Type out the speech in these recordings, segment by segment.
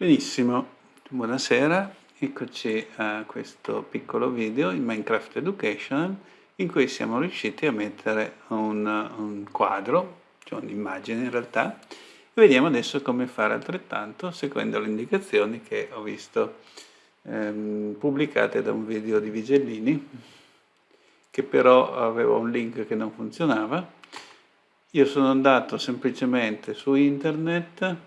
Benissimo, buonasera, eccoci a questo piccolo video in Minecraft Education in cui siamo riusciti a mettere un, un quadro, cioè un'immagine in realtà, e vediamo adesso come fare altrettanto seguendo le indicazioni che ho visto ehm, pubblicate da un video di Vigellini che però aveva un link che non funzionava. Io sono andato semplicemente su internet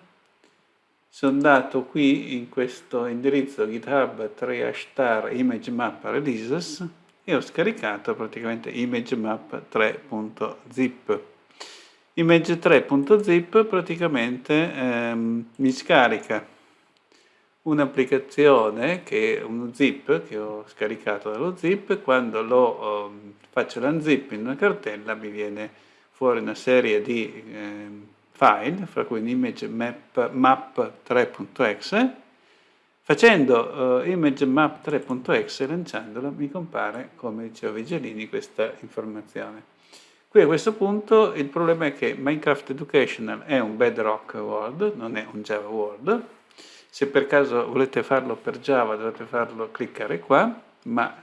sono andato qui in questo indirizzo github 3 hashtar imagemap releases e ho scaricato praticamente imagemap 3.zip image 3.zip praticamente ehm, mi scarica un'applicazione che è uno zip che ho scaricato dallo zip quando lo um, faccio l'unzip in una cartella mi viene fuori una serie di eh, file, fra cui image map, map 3.exe, facendo uh, image map 3.exe, lanciandolo, mi compare, come diceva Vigilini, questa informazione. Qui a questo punto il problema è che Minecraft Educational è un Bedrock World, non è un Java World. Se per caso volete farlo per Java dovete farlo cliccare qua, ma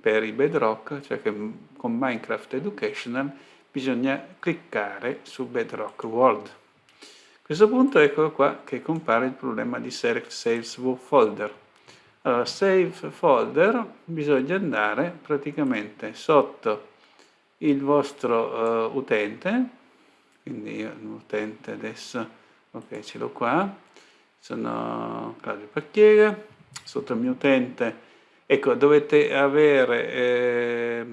per i Bedrock, cioè che con Minecraft Educational, bisogna cliccare su Bedrock World. A questo punto ecco qua che compare il problema di Select Saves Folder. Allora, Save Folder, bisogna andare praticamente sotto il vostro uh, utente, quindi io l'utente adesso, ok ce l'ho qua, sono Claudio Pacchiega, sotto il mio utente, ecco dovete avere... Eh,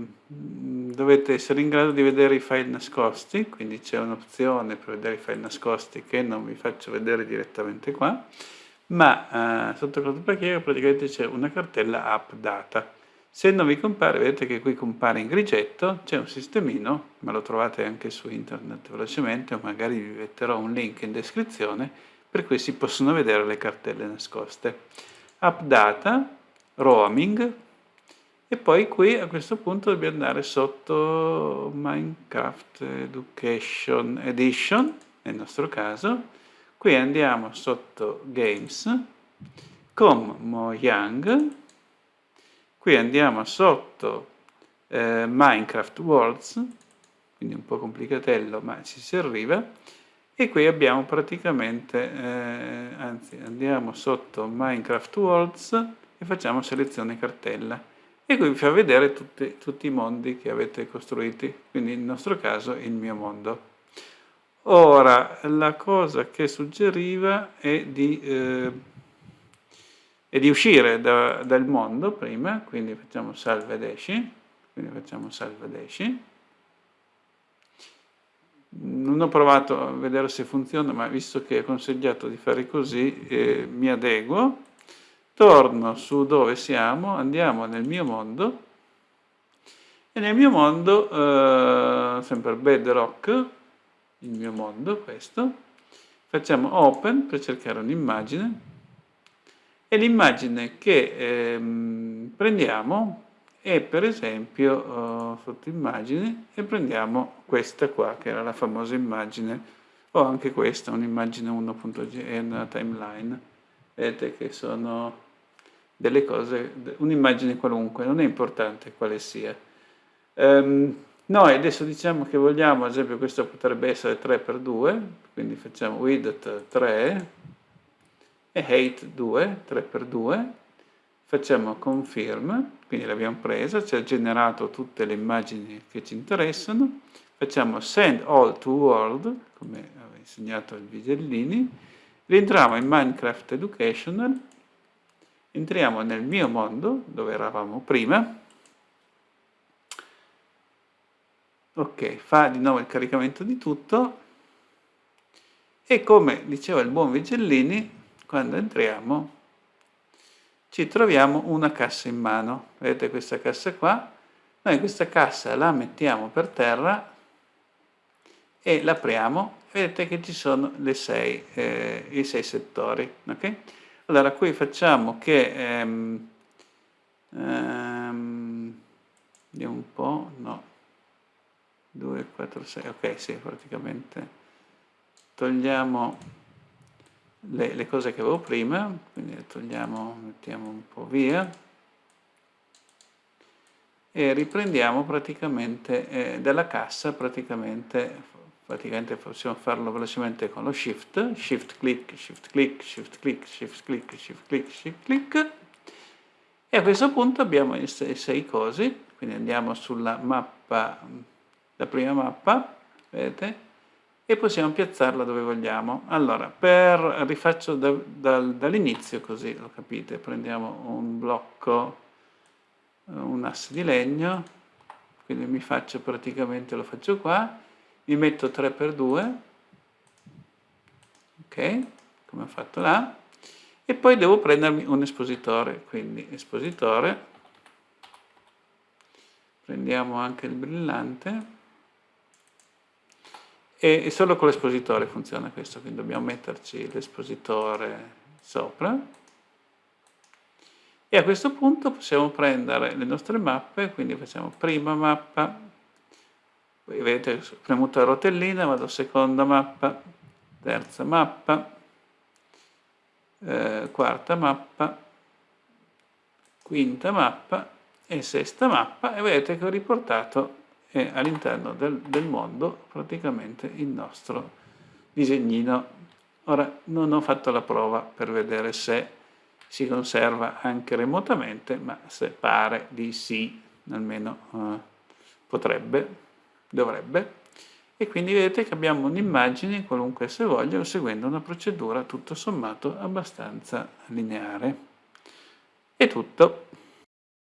dovete essere in grado di vedere i file nascosti, quindi c'è un'opzione per vedere i file nascosti che non vi faccio vedere direttamente qua, ma eh, sotto Cloud Package praticamente c'è una cartella app data. Se non vi compare, vedete che qui compare in grigetto, c'è un sistemino, ma lo trovate anche su internet velocemente, o magari vi metterò un link in descrizione, per cui si possono vedere le cartelle nascoste. App data, roaming, e poi qui a questo punto dobbiamo andare sotto Minecraft Education Edition, nel nostro caso. Qui andiamo sotto Games, com Mojang. Qui andiamo sotto eh, Minecraft Worlds, quindi un po' complicatello, ma ci si arriva. E qui abbiamo praticamente, eh, anzi andiamo sotto Minecraft Worlds e facciamo selezione cartella e qui vi fa vedere tutti, tutti, i mondi che avete costruiti, quindi nel nostro caso il mio mondo. Ora, la cosa che suggeriva è di, eh, è di uscire da, dal mondo prima, quindi facciamo salve ed esci, quindi facciamo salve ed esci. Non ho provato a vedere se funziona, ma visto che è consigliato di fare così, eh, mi adeguo torno su dove siamo, andiamo nel mio mondo. E nel mio mondo, eh, sempre bedrock, il mio mondo questo, facciamo open per cercare un'immagine. E l'immagine che ehm, prendiamo è per esempio eh, sotto immagini e prendiamo questa qua che era la famosa immagine. O anche questa, un'immagine 1.g, timeline. Vedete che sono delle cose, un'immagine qualunque, non è importante quale sia. Um, noi adesso diciamo che vogliamo, ad esempio questo potrebbe essere 3x2, quindi facciamo width 3 e height 2, 3x2, facciamo confirm, quindi l'abbiamo presa, ci ha generato tutte le immagini che ci interessano, facciamo send all to world, come aveva insegnato il Vigellini, rientriamo in Minecraft Educational, entriamo nel mio mondo, dove eravamo prima, ok, fa di nuovo il caricamento di tutto, e come diceva il buon Vigellini, quando entriamo ci troviamo una cassa in mano, vedete questa cassa qua, noi questa cassa la mettiamo per terra e l'apriamo vedete che ci sono sei, eh, i sei settori. Okay? Allora qui facciamo che, ehm, ehm, vediamo un po', no, 2, 4, 6, ok sì, praticamente. Togliamo le, le cose che avevo prima, quindi le togliamo, mettiamo un po' via, e riprendiamo praticamente eh, dalla cassa praticamente praticamente possiamo farlo velocemente con lo shift shift click shift click shift click shift click shift click shift click. E a questo punto abbiamo i sei, sei cosi. Quindi andiamo sulla mappa la prima mappa vedete? E possiamo piazzarla dove vogliamo. Allora per rifaccio da, da, dall'inizio così lo capite. Prendiamo un blocco un asse di legno, quindi mi faccio praticamente, lo faccio qua, mi metto 3x2, ok, come ho fatto là, e poi devo prendermi un espositore, quindi espositore, prendiamo anche il brillante, e solo con l'espositore funziona questo, quindi dobbiamo metterci l'espositore sopra, e a questo punto possiamo prendere le nostre mappe, quindi facciamo prima mappa, poi vedete premuto la rotellina, vado seconda mappa, terza mappa, eh, quarta mappa, quinta mappa e sesta mappa e vedete che ho riportato eh, all'interno del, del mondo praticamente il nostro disegnino. Ora non ho fatto la prova per vedere se si conserva anche remotamente, ma se pare di sì, almeno eh, potrebbe, dovrebbe. E quindi vedete che abbiamo un'immagine, qualunque se voglio, seguendo una procedura tutto sommato abbastanza lineare. È tutto.